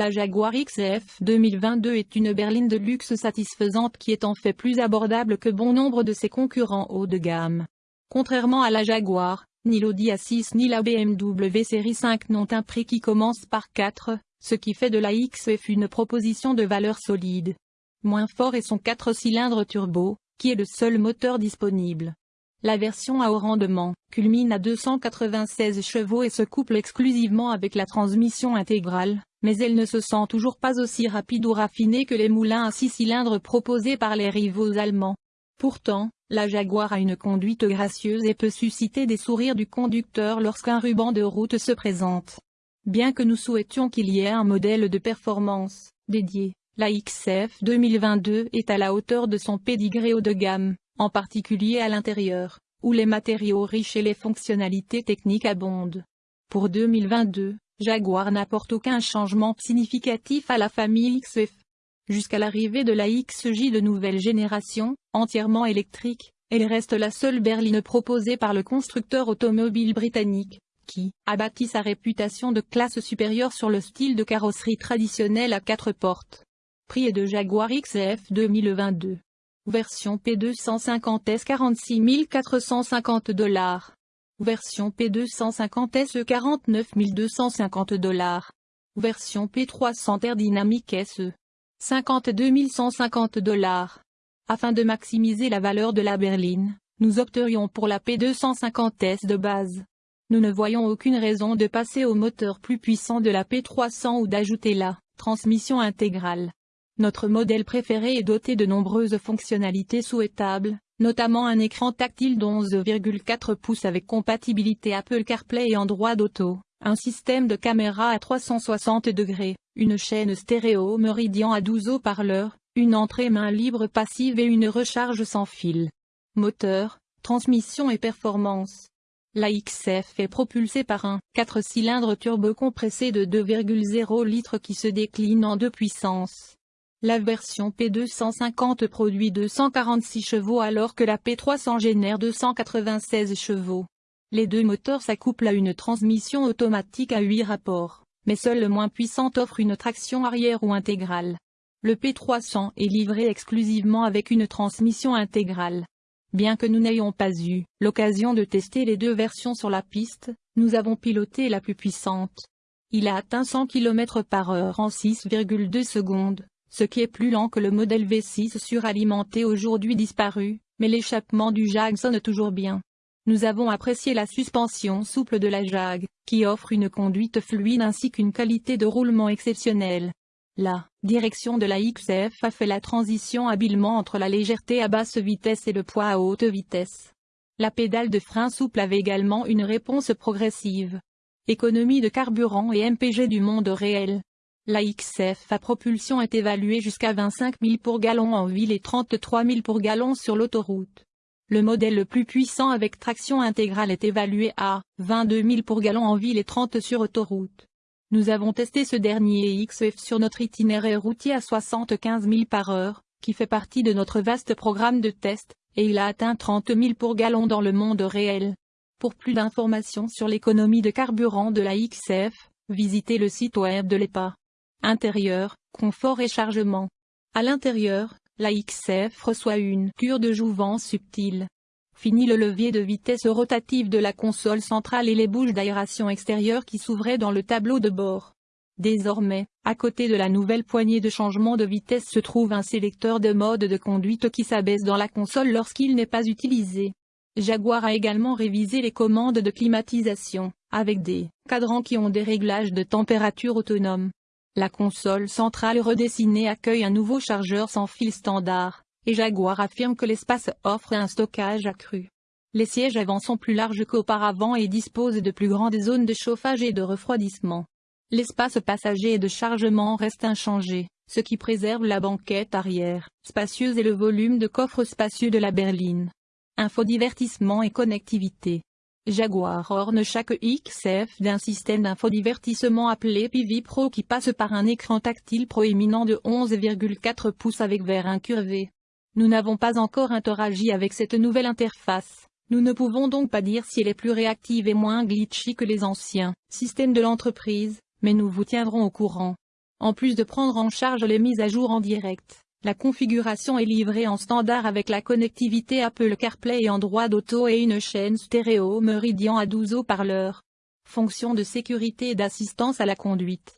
La Jaguar XF 2022 est une berline de luxe satisfaisante qui est en fait plus abordable que bon nombre de ses concurrents haut de gamme. Contrairement à la Jaguar, ni l'Audi A6 ni la BMW série 5 n'ont un prix qui commence par 4, ce qui fait de la XF une proposition de valeur solide. Moins fort est son 4 cylindres turbo, qui est le seul moteur disponible. La version à haut rendement, culmine à 296 chevaux et se couple exclusivement avec la transmission intégrale, mais elle ne se sent toujours pas aussi rapide ou raffinée que les moulins à 6 cylindres proposés par les rivaux allemands. Pourtant, la Jaguar a une conduite gracieuse et peut susciter des sourires du conducteur lorsqu'un ruban de route se présente. Bien que nous souhaitions qu'il y ait un modèle de performance, dédié, la XF 2022 est à la hauteur de son pédigré haut de gamme, en particulier à l'intérieur, où les matériaux riches et les fonctionnalités techniques abondent. Pour 2022, Jaguar n'apporte aucun changement significatif à la famille XF. Jusqu'à l'arrivée de la XJ de nouvelle génération, entièrement électrique, elle reste la seule berline proposée par le constructeur automobile britannique, qui a bâti sa réputation de classe supérieure sur le style de carrosserie traditionnelle à quatre portes. Prix de Jaguar XF 2022. Version P250S 46 450 dollars. Version P250 SE 49 250 dollars. Version P300 Air Dynamique SE 52 150 dollars. Afin de maximiser la valeur de la berline, nous opterions pour la P250S de base. Nous ne voyons aucune raison de passer au moteur plus puissant de la P300 ou d'ajouter la transmission intégrale. Notre modèle préféré est doté de nombreuses fonctionnalités souhaitables, notamment un écran tactile d'11,4 pouces avec compatibilité Apple CarPlay et Android Auto, un système de caméra à 360 degrés, une chaîne stéréo Meridian à 12 haut-parleurs, une entrée main libre passive et une recharge sans fil. Moteur, transmission et performance. La XF est propulsée par un 4 cylindres turbo compressé de 2,0 litres qui se décline en deux puissances. La version P250 produit 246 chevaux alors que la P300 génère 296 chevaux. Les deux moteurs s'accouplent à une transmission automatique à 8 rapports, mais seul le moins puissant offre une traction arrière ou intégrale. Le P300 est livré exclusivement avec une transmission intégrale. Bien que nous n'ayons pas eu l'occasion de tester les deux versions sur la piste, nous avons piloté la plus puissante. Il a atteint 100 km par heure en 6,2 secondes, ce qui est plus lent que le modèle V6 suralimenté aujourd'hui disparu, mais l'échappement du Jag sonne toujours bien. Nous avons apprécié la suspension souple de la Jag, qui offre une conduite fluide ainsi qu'une qualité de roulement exceptionnelle. La direction de la XF a fait la transition habilement entre la légèreté à basse vitesse et le poids à haute vitesse. La pédale de frein souple avait également une réponse progressive. Économie de carburant et MPG du monde réel. La XF à propulsion est évaluée jusqu'à 25 000 pour gallon en ville et 33 000 pour gallon sur l'autoroute. Le modèle le plus puissant avec traction intégrale est évalué à 22 000 pour gallon en ville et 30 sur autoroute. Nous avons testé ce dernier XF sur notre itinéraire routier à 75 000 par heure, qui fait partie de notre vaste programme de test, et il a atteint 30 000 pour gallon dans le monde réel. Pour plus d'informations sur l'économie de carburant de la XF, visitez le site web de l'EPA. Intérieur, confort et chargement. À l'intérieur, la XF reçoit une cure de jouvence subtile. Fini le levier de vitesse rotative de la console centrale et les bouches d'aération extérieure qui s'ouvraient dans le tableau de bord. Désormais, à côté de la nouvelle poignée de changement de vitesse se trouve un sélecteur de mode de conduite qui s'abaisse dans la console lorsqu'il n'est pas utilisé. Jaguar a également révisé les commandes de climatisation, avec des cadrans qui ont des réglages de température autonomes. La console centrale redessinée accueille un nouveau chargeur sans fil standard, et Jaguar affirme que l'espace offre un stockage accru. Les sièges avant sont plus larges qu'auparavant et disposent de plus grandes zones de chauffage et de refroidissement. L'espace passager et de chargement reste inchangé, ce qui préserve la banquette arrière, spacieuse et le volume de coffre spacieux de la berline. Infodivertissement et connectivité. Jaguar orne chaque XF d'un système d'infodivertissement appelé PV Pro qui passe par un écran tactile proéminent de 11,4 pouces avec verre incurvé. Nous n'avons pas encore interagi avec cette nouvelle interface. Nous ne pouvons donc pas dire si elle est plus réactive et moins glitchy que les anciens systèmes de l'entreprise, mais nous vous tiendrons au courant. En plus de prendre en charge les mises à jour en direct, la configuration est livrée en standard avec la connectivité Apple CarPlay et Android Auto et une chaîne stéréo Meridian à 12 haut-parleurs. Fonction de sécurité et d'assistance à la conduite.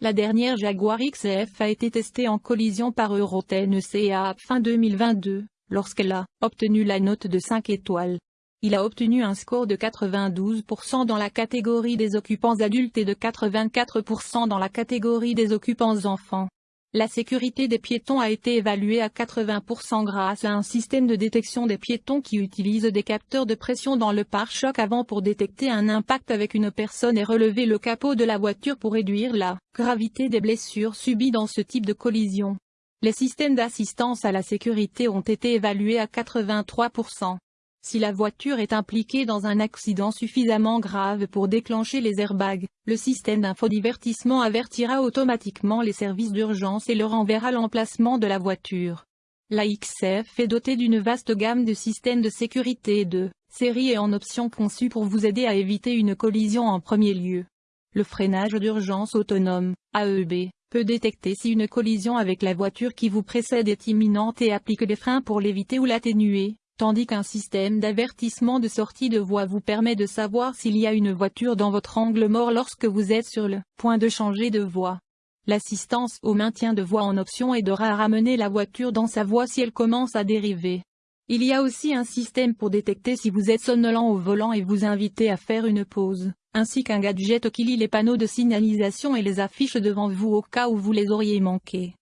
La dernière Jaguar XF a été testée en collision par EuroTNCA fin 2022, lorsqu'elle a obtenu la note de 5 étoiles. Il a obtenu un score de 92% dans la catégorie des occupants adultes et de 84% dans la catégorie des occupants enfants. La sécurité des piétons a été évaluée à 80% grâce à un système de détection des piétons qui utilise des capteurs de pression dans le pare-choc avant pour détecter un impact avec une personne et relever le capot de la voiture pour réduire la gravité des blessures subies dans ce type de collision. Les systèmes d'assistance à la sécurité ont été évalués à 83%. Si la voiture est impliquée dans un accident suffisamment grave pour déclencher les airbags, le système d'infodivertissement avertira automatiquement les services d'urgence et leur enverra l'emplacement de la voiture. La XF est dotée d'une vaste gamme de systèmes de sécurité de série et en option conçus pour vous aider à éviter une collision en premier lieu. Le freinage d'urgence autonome, AEB, peut détecter si une collision avec la voiture qui vous précède est imminente et applique les freins pour l'éviter ou l'atténuer tandis qu'un système d'avertissement de sortie de voie vous permet de savoir s'il y a une voiture dans votre angle mort lorsque vous êtes sur le point de changer de voie. L'assistance au maintien de voie en option aidera à ramener la voiture dans sa voie si elle commence à dériver. Il y a aussi un système pour détecter si vous êtes somnolent au volant et vous inviter à faire une pause, ainsi qu'un gadget qui lit les panneaux de signalisation et les affiches devant vous au cas où vous les auriez manqués.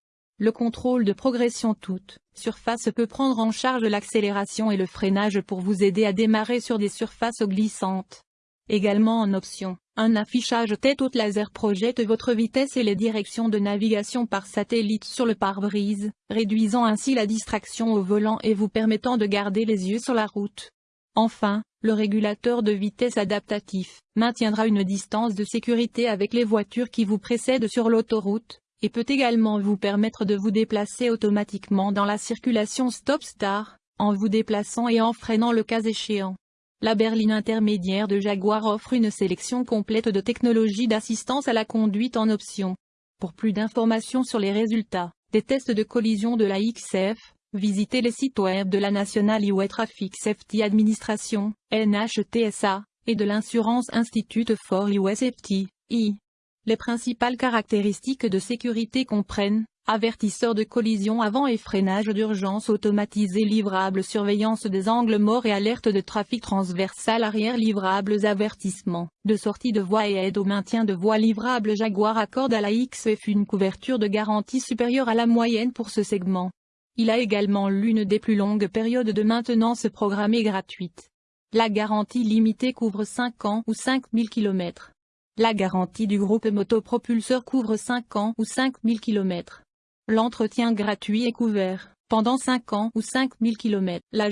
Le contrôle de progression toute surface peut prendre en charge l'accélération et le freinage pour vous aider à démarrer sur des surfaces glissantes. Également en option, un affichage tête haute laser projette votre vitesse et les directions de navigation par satellite sur le pare-brise, réduisant ainsi la distraction au volant et vous permettant de garder les yeux sur la route. Enfin, le régulateur de vitesse adaptatif maintiendra une distance de sécurité avec les voitures qui vous précèdent sur l'autoroute, et peut également vous permettre de vous déplacer automatiquement dans la circulation stop-start, en vous déplaçant et en freinant le cas échéant. La berline intermédiaire de Jaguar offre une sélection complète de technologies d'assistance à la conduite en option. Pour plus d'informations sur les résultats des tests de collision de la XF, visitez les sites web de la National Highway Traffic Safety Administration, NHTSA, et de l'Insurance Institute for Highway Safety, I. Les principales caractéristiques de sécurité comprennent avertisseur de collision avant et freinage d'urgence automatisé livrable surveillance des angles morts et alerte de trafic transversal arrière livrables avertissements de sortie de voie et aide au maintien de voie livrable Jaguar accorde à la XF une couverture de garantie supérieure à la moyenne pour ce segment. Il a également l'une des plus longues périodes de maintenance programmée gratuite. La garantie limitée couvre 5 ans ou 5000 km. La garantie du groupe motopropulseur couvre 5 ans ou 5000 km. L'entretien gratuit est couvert, pendant 5 ans ou 5000 km. La